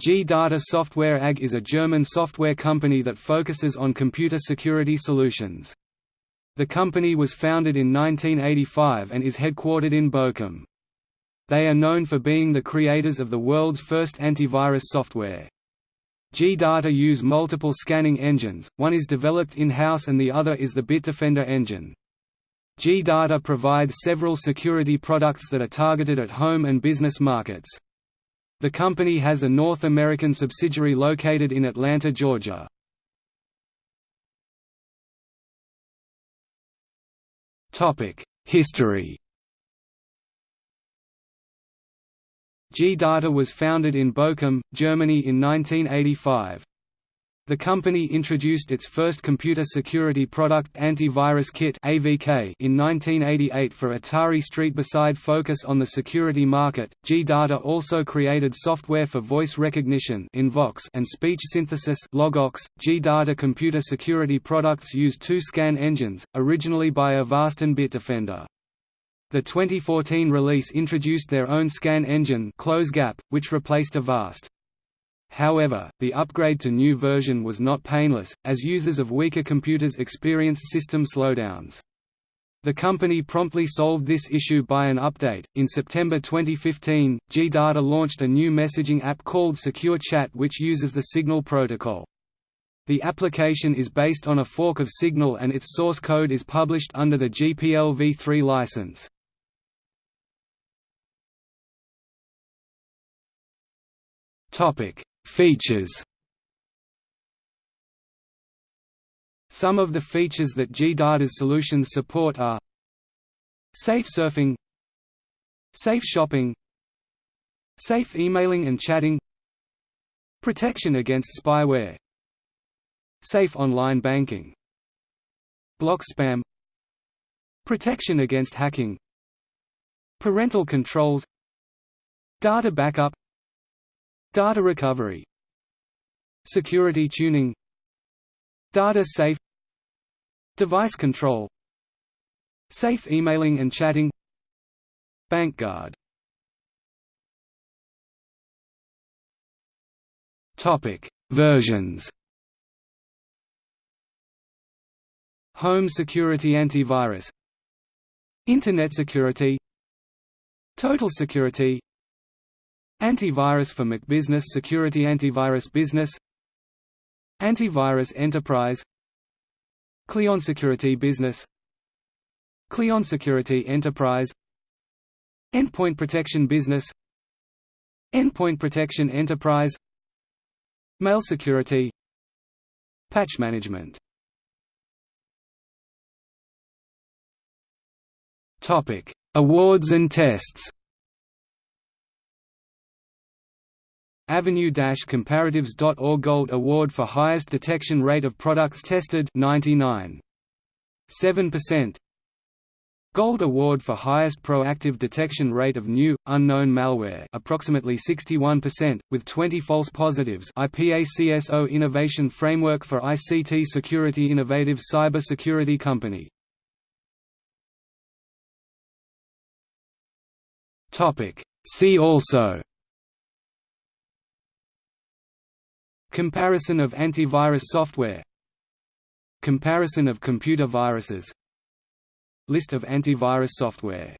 G-Data Software AG is a German software company that focuses on computer security solutions. The company was founded in 1985 and is headquartered in Bochum. They are known for being the creators of the world's first antivirus software. G-Data use multiple scanning engines, one is developed in-house and the other is the Bitdefender engine. G-Data provides several security products that are targeted at home and business markets. The company has a North American subsidiary located in Atlanta, Georgia. History G-Data was founded in Bochum, Germany in 1985. The company introduced its first computer security product Antivirus Kit (AVK) in 1988 for Atari ST. Beside focus on the security market, G-Data also created software for voice recognition (Invox) and speech synthesis (Logox). G-Data computer security products use two scan engines, originally by Avast and Bitdefender. The 2014 release introduced their own scan engine CloseGap, which replaced Avast. However, the upgrade to new version was not painless, as users of weaker computers experienced system slowdowns. The company promptly solved this issue by an update. In September 2015, G-Data launched a new messaging app called Secure Chat which uses the Signal protocol. The application is based on a fork of Signal and its source code is published under the GPL v3 license. Topic: Features. Some of the features that G-Data's solutions support are Safe surfing Safe shopping Safe emailing and chatting Protection against spyware Safe online banking Block spam Protection against hacking Parental controls Data backup Data recovery. Security tuning. Data safe. Device control. Safe emailing and chatting. BankGuard Topic. Versions. Home Security Antivirus. Internet Security. Total Security Antivirus for Mac Business Security Antivirus Business Antivirus Enterprise Client Security Business Client Security Enterprise Endpoint Protection Business Endpoint Protection Enterprise Mail Security Patch Management Topic: Awards and tests AV-comparatives.org Gold Award for highest detection rate of products tested 99.7%. Gold Award for highest proactive detection rate of new, unknown malware approximately 61%, with 20 false positives IPACSO Innovation Framework for ICT Security Innovative Cyber Security Company. See also Comparison of antivirus software. Comparison of computer viruses. List of antivirus software